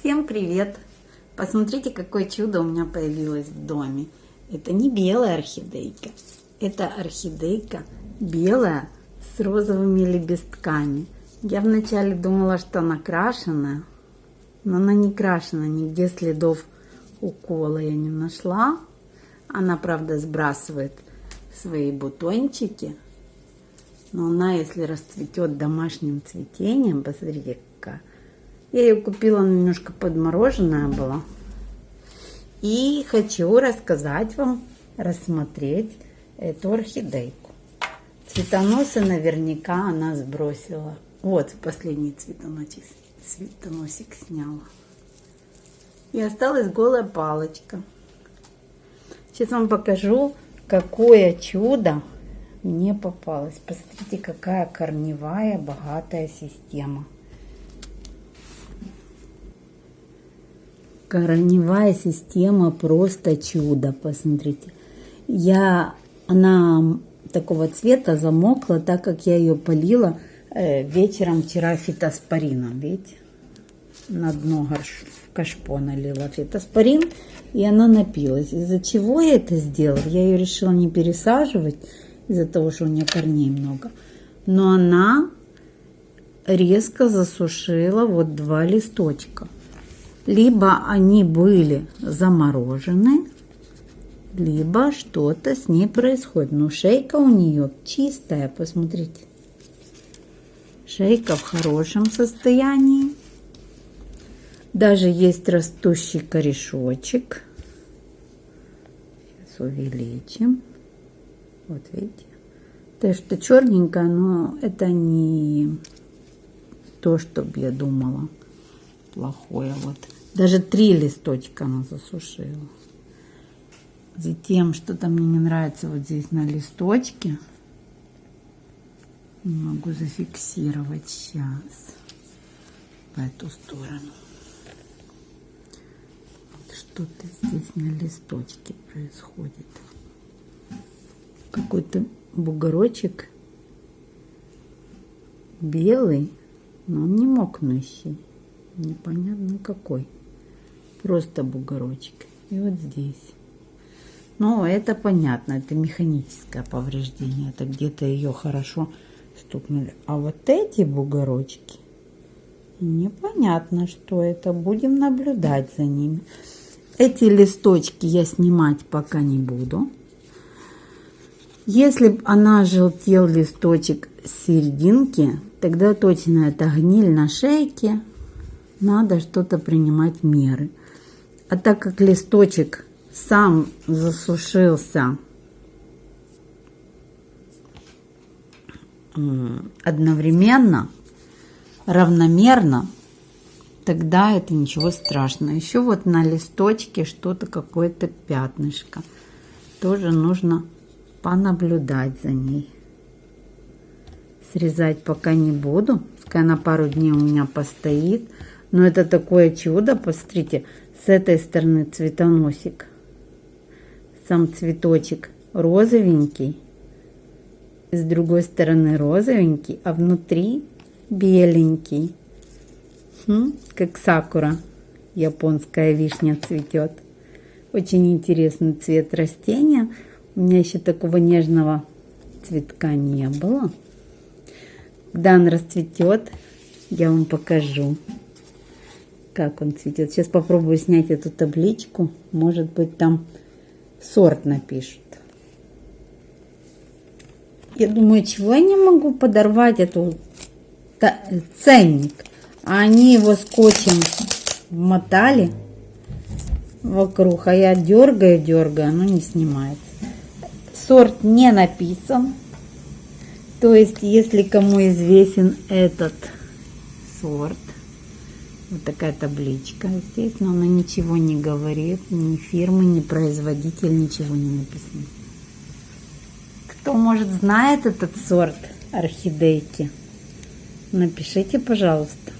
Всем привет! Посмотрите, какое чудо у меня появилось в доме. Это не белая орхидейка, это орхидейка белая с розовыми лепестками. Я вначале думала, что она крашеная, но она не крашена, нигде следов укола я не нашла. Она, правда, сбрасывает свои бутончики, но она, если расцветет домашним цветением, посмотрите, я ее купила, немножко подмороженная была. И хочу рассказать вам, рассмотреть эту орхидейку. Цветоносы наверняка она сбросила. Вот последний цветоносик, цветоносик сняла. И осталась голая палочка. Сейчас вам покажу, какое чудо мне попалось. Посмотрите, какая корневая богатая система. Корневая система просто чудо, посмотрите. Я, она такого цвета замокла, так как я ее полила э, вечером вчера фитоспорином, видите? На дно в кашпо налила фитоспорин, и она напилась. Из-за чего я это сделала? Я ее решила не пересаживать, из-за того, что у нее корней много. Но она резко засушила вот два листочка либо они были заморожены, либо что-то с ней происходит. Но шейка у нее чистая, посмотрите. Шейка в хорошем состоянии. Даже есть растущий корешочек. Сейчас увеличим. Вот видите. То, что черненькое, но это не то, что я думала плохое. Вот. Даже три листочка она засушила. Затем что-то мне не нравится вот здесь на листочке. Не могу зафиксировать сейчас по эту сторону. Что-то здесь на листочке происходит. Какой-то бугорочек белый, но он не мокнущий. Непонятно какой просто бугорочек. И вот здесь. Но это понятно, это механическое повреждение. Это где-то ее хорошо стукнули. А вот эти бугорочки, непонятно, что это. Будем наблюдать за ними. Эти листочки я снимать пока не буду. Если бы она желтел листочек с серединки, тогда точно это гниль на шейке. Надо что-то принимать меры. А так как листочек сам засушился одновременно, равномерно, тогда это ничего страшного. Еще вот на листочке что-то, какое-то пятнышко. Тоже нужно понаблюдать за ней. Срезать пока не буду. Пускай на пару дней у меня постоит. Но это такое чудо, посмотрите, с этой стороны цветоносик. Сам цветочек розовенький. С другой стороны розовенький, а внутри беленький. Хм, как сакура. Японская вишня цветет. Очень интересный цвет растения. У меня еще такого нежного цветка не было. Когда он расцветет, я вам покажу как он цветет. Сейчас попробую снять эту табличку. Может быть, там сорт напишут. Я думаю, чего я не могу подорвать эту ценник. А они его скотчем мотали вокруг, а я дергаю, дергаю, оно не снимается. Сорт не написан. То есть, если кому известен этот сорт, вот такая табличка здесь, но она ничего не говорит, ни фирмы, ни производитель, ничего не написано. Кто, может, знает этот сорт орхидейки? Напишите, пожалуйста.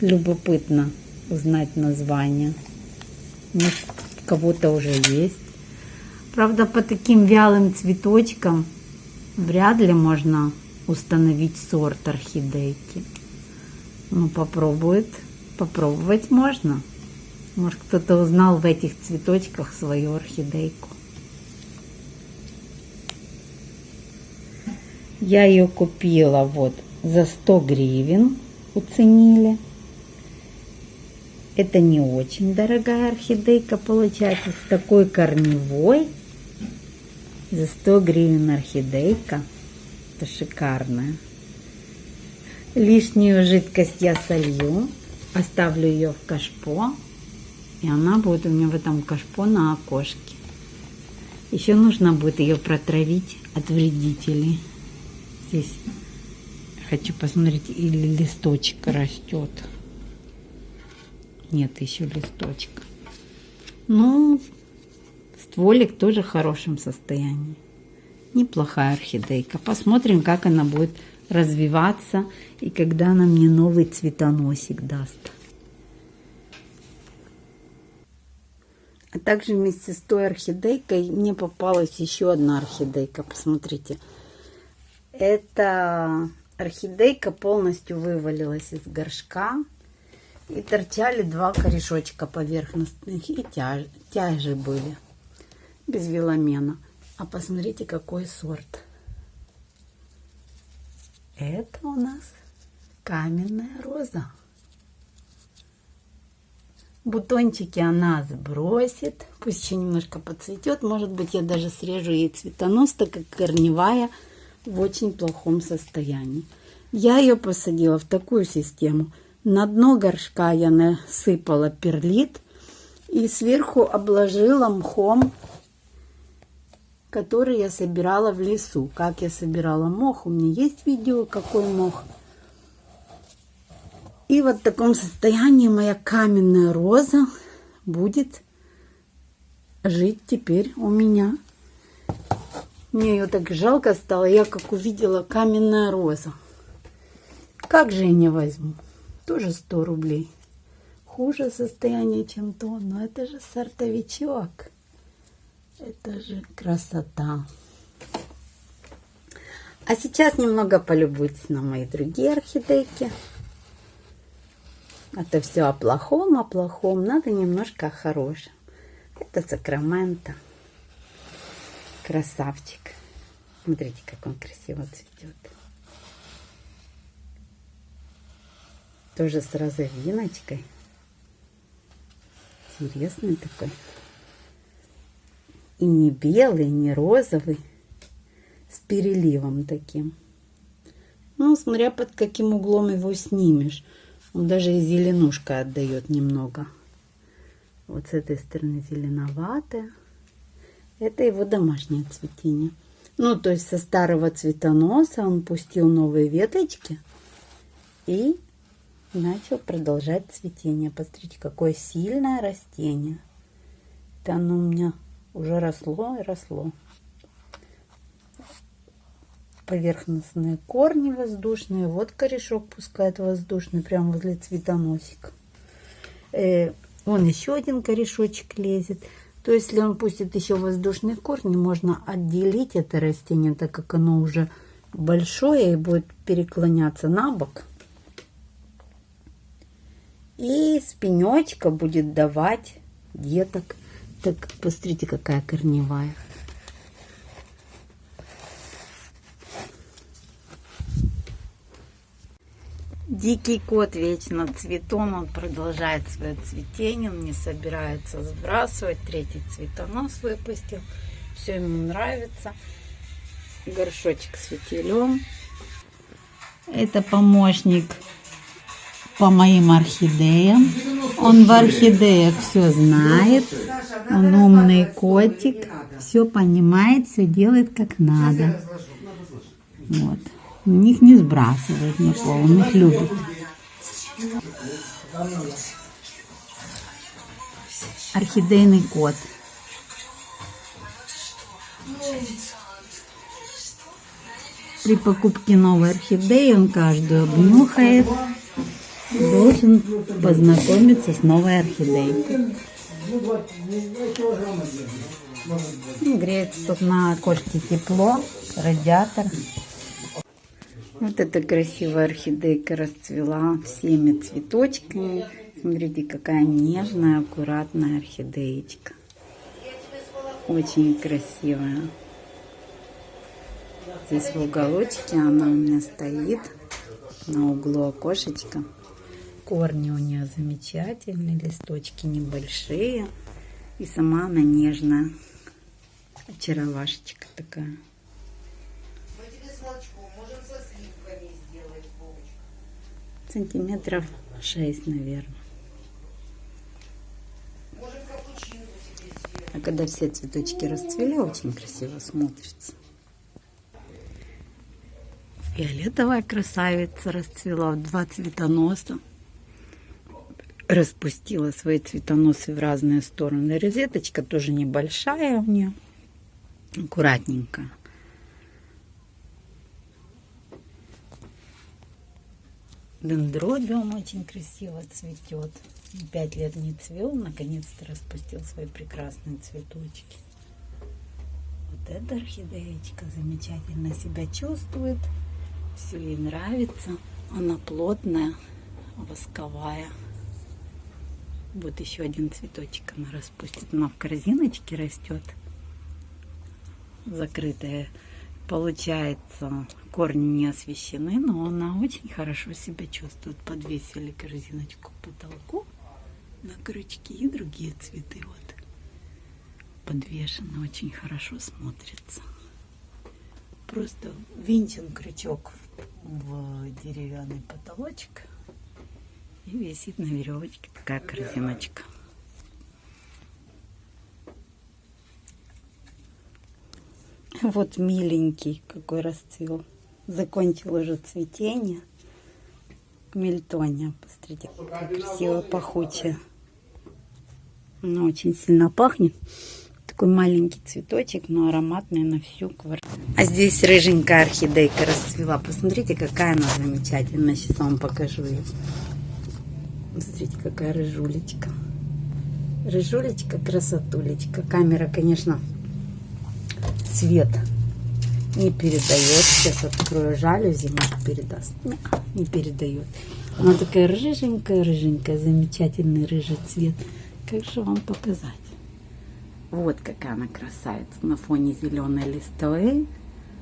Любопытно узнать название. Может, кого-то уже есть. Правда, по таким вялым цветочкам вряд ли можно установить сорт орхидейки. Ну, попробует Попробовать можно. Может, кто-то узнал в этих цветочках свою орхидейку. Я ее купила вот за 100 гривен, уценили. Это не очень дорогая орхидейка получается, с такой корневой. За 100 гривен орхидейка. Это шикарная. Лишнюю жидкость я солью, оставлю ее в кашпо, и она будет у меня в этом кашпо на окошке. Еще нужно будет ее протравить от вредителей. Здесь хочу посмотреть, или листочек растет. Нет еще листочка. Ну, стволик тоже в хорошем состоянии. Неплохая орхидейка. Посмотрим, как она будет развиваться и когда она мне новый цветоносик даст. А также вместе с той орхидейкой мне попалась еще одна орхидейка. Посмотрите. Эта орхидейка полностью вывалилась из горшка. И торчали два корешочка поверхностных. И тяж, тяжи были. Без веломена. А посмотрите, какой сорт. Это у нас каменная роза. Бутончики она сбросит. Пусть еще немножко подцветет. Может быть, я даже срежу ей цветонос, так как корневая в очень плохом состоянии. Я ее посадила в такую систему. На дно горшка я насыпала перлит и сверху обложила мхом который я собирала в лесу. Как я собирала мох, у меня есть видео, какой мох. И вот в таком состоянии моя каменная роза будет жить теперь у меня. Мне ее так жалко стало, я как увидела каменная роза. Как же я не возьму? Тоже 100 рублей. Хуже состояние, чем то, но это же сортовичок. Это же красота. А сейчас немного полюбуйтесь на мои другие орхидейки. Это все о плохом, о плохом. Надо немножко о хорошем. Это Сакраменто. Красавчик. Смотрите, как он красиво цветет. Тоже с розовиночкой. Интересный такой. И не белый, не розовый, с переливом таким. Ну, смотря под каким углом его снимешь. Он даже и зеленушка отдает немного. Вот с этой стороны зеленоватая. Это его домашнее цветение. Ну, то есть со старого цветоноса он пустил новые веточки и начал продолжать цветение. Посмотрите, какое сильное растение. Это оно у меня уже росло и росло. Поверхностные корни воздушные. Вот корешок пускает воздушный прямо возле цветоносика. Э, вон еще один корешочек лезет. То есть, если он пустит еще воздушные корни, можно отделить это растение, так как оно уже большое и будет переклоняться на бок. И с пенечка будет давать деток. Так, посмотрите, какая корневая. Дикий кот вечно цветом, он продолжает свое цветение, он не собирается сбрасывать. Третий цветонос выпустил. Все ему нравится. Горшочек с фитилем. Это помощник по моим орхидеям. Он в орхидеях все знает. Он умный котик. Все понимает, все делает как надо. Вот. Них не сбрасывает никого, он их любит. Орхидейный кот. При покупке новой орхидеи он каждую обнюхает должен познакомиться с новой орхидеей. Греется тут на окошке тепло, радиатор. Вот эта красивая орхидейка расцвела всеми цветочками. Смотрите, какая нежная, аккуратная орхидеечка. Очень красивая. Здесь в уголочке она у меня стоит на углу окошечка. Корни у нее замечательные, листочки небольшие. И сама она нежная. Очаровашечка такая. Сантиметров шесть, наверное. А когда все цветочки расцвели, очень красиво смотрится. Фиолетовая красавица расцвела в два цветоноса. Распустила свои цветоносы в разные стороны. Розеточка тоже небольшая у нее. Аккуратненькая. Дендробиум очень красиво цветет. Пять лет не цвел, наконец-то распустил свои прекрасные цветочки. Вот эта орхидеечка замечательно себя чувствует. Все ей нравится. Она плотная, восковая. Вот еще один цветочек она распустит. Она в корзиночке растет. Закрытая. Получается, корни не освещены, но она очень хорошо себя чувствует. Подвесили корзиночку к потолку на крючки и другие цветы вот подвешены. Очень хорошо смотрится. Просто винчен крючок в деревянный потолочек и висит на веревочке такая корзиночка. Вот миленький какой расцвел. Закончил уже цветение. Мельтония. Посмотрите, как красиво пахучая. Она очень сильно пахнет. Такой маленький цветочек, но ароматный на всю квартиру. А здесь рыженькая орхидейка расцвела. Посмотрите, какая она замечательная. Сейчас вам покажу ее. Смотрите, какая рыжулечка. Рыжулечка, красотулечка. Камера, конечно, цвет не передает. Сейчас открою жалюзи, может передаст. Не, не передает. Она такая рыженькая, рыженькая, замечательный рыжий цвет. Как же вам показать? Вот какая она красавица на фоне зеленой листвы.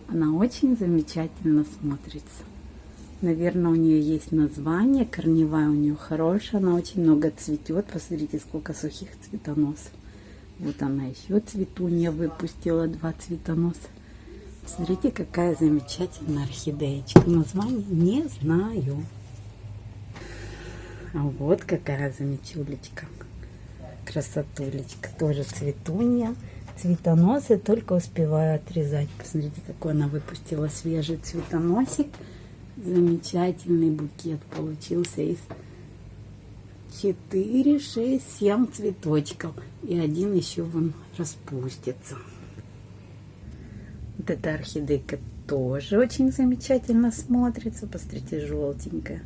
Она очень замечательно смотрится. Наверное, у нее есть название. Корневая у нее хорошая. Она очень много цветет. Посмотрите, сколько сухих цветоносов. Вот она еще цветунья выпустила два цветоноса. Смотрите, какая замечательная орхидеечка. Название не знаю. А вот какая замечулечка. Красотулечка. Тоже цветунья. Цветоносы только успеваю отрезать. Посмотрите, какой она выпустила свежий цветоносик. Замечательный букет получился из 4, 6, 7 цветочков. И один еще вон распустится. Вот эта орхидейка тоже очень замечательно смотрится. Посмотрите, желтенькая.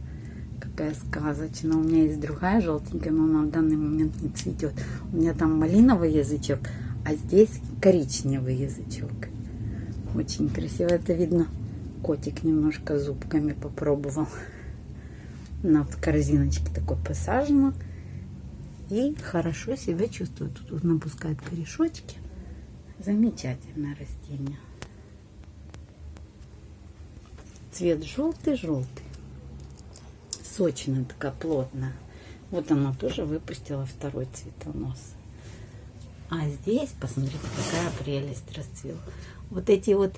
Какая сказочная. У меня есть другая желтенькая, но она в данный момент не цветет. У меня там малиновый язычок, а здесь коричневый язычок. Очень красиво. Это видно. Котик немножко зубками попробовал. На корзиночке такой посажена. И хорошо себя чувствует. Тут напускает корешочки. Замечательное растение. Цвет желтый-желтый. Сочная такая, плотная. Вот она тоже выпустила второй цветонос. А здесь, посмотрите, какая прелесть расцвела. Вот эти вот,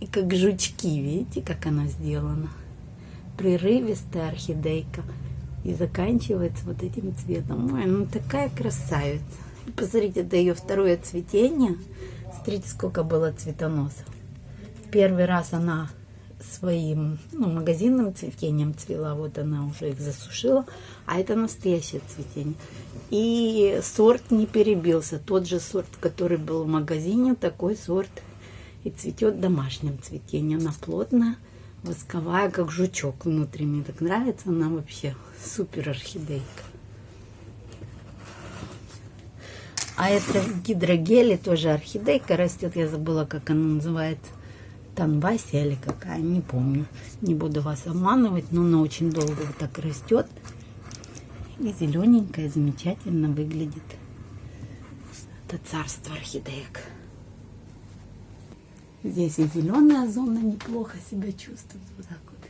и как жучки, видите, как она сделана. Прерывистая орхидейка. И заканчивается вот этим цветом. Ой, ну такая красавица. И посмотрите, это ее второе цветение. Смотрите, сколько было цветоносов. Первый раз она своим ну, магазинным цветением цвела, вот она уже их засушила, а это настоящее цветение. И сорт не перебился, тот же сорт, который был в магазине, такой сорт и цветет домашним цветением. Она плотная, восковая, как жучок внутри. Мне так нравится, она вообще супер орхидейка. А это гидрогели, тоже орхидейка растет, я забыла, как она называется. Танвася или какая, не помню. Не буду вас обманывать, но она очень долго вот так растет. И зелененькая замечательно выглядит. Это царство орхидеек. Здесь и зеленая зона неплохо себя чувствует. Вот так вот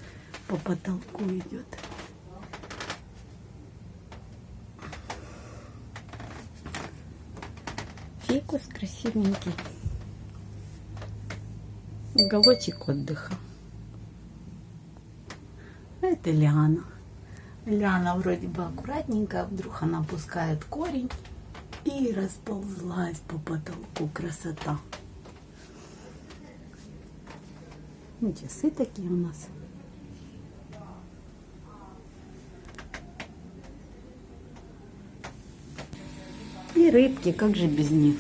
по потолку идет. Фикус красивенький. Уголочек отдыха. А это лиана. Лиана вроде бы аккуратненькая, вдруг она пускает корень и расползлась по потолку. Красота. Ну, часы такие у нас. И рыбки, как же без них,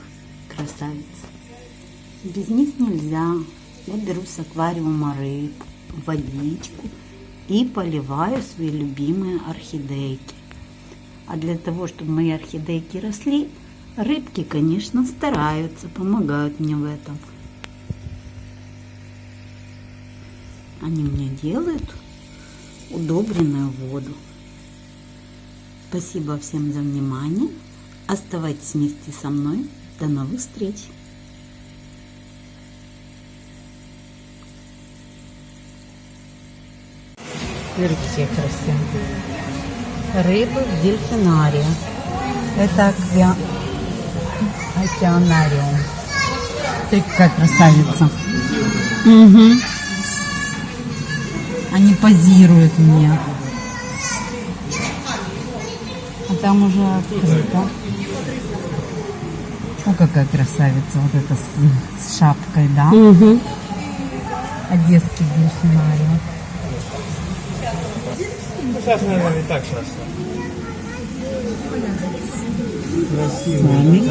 красавица. Без них нельзя. Вот беру с аквариума рыб, водичку и поливаю свои любимые орхидейки. А для того, чтобы мои орхидейки росли, рыбки, конечно, стараются, помогают мне в этом. Они мне делают удобренную воду. Спасибо всем за внимание. Оставайтесь вместе со мной. До новых встреч! Смотрите, красивые. Рыбы в дельфинарии. Это аквя... океанариум. Смотри, какая красавица. Угу. Они позируют мне. А там уже открыто. О, какая красавица. Вот это с, с шапкой, да? Угу. Одесский дельфинарий. Сейчас, наверное, не так сейчас. С вами.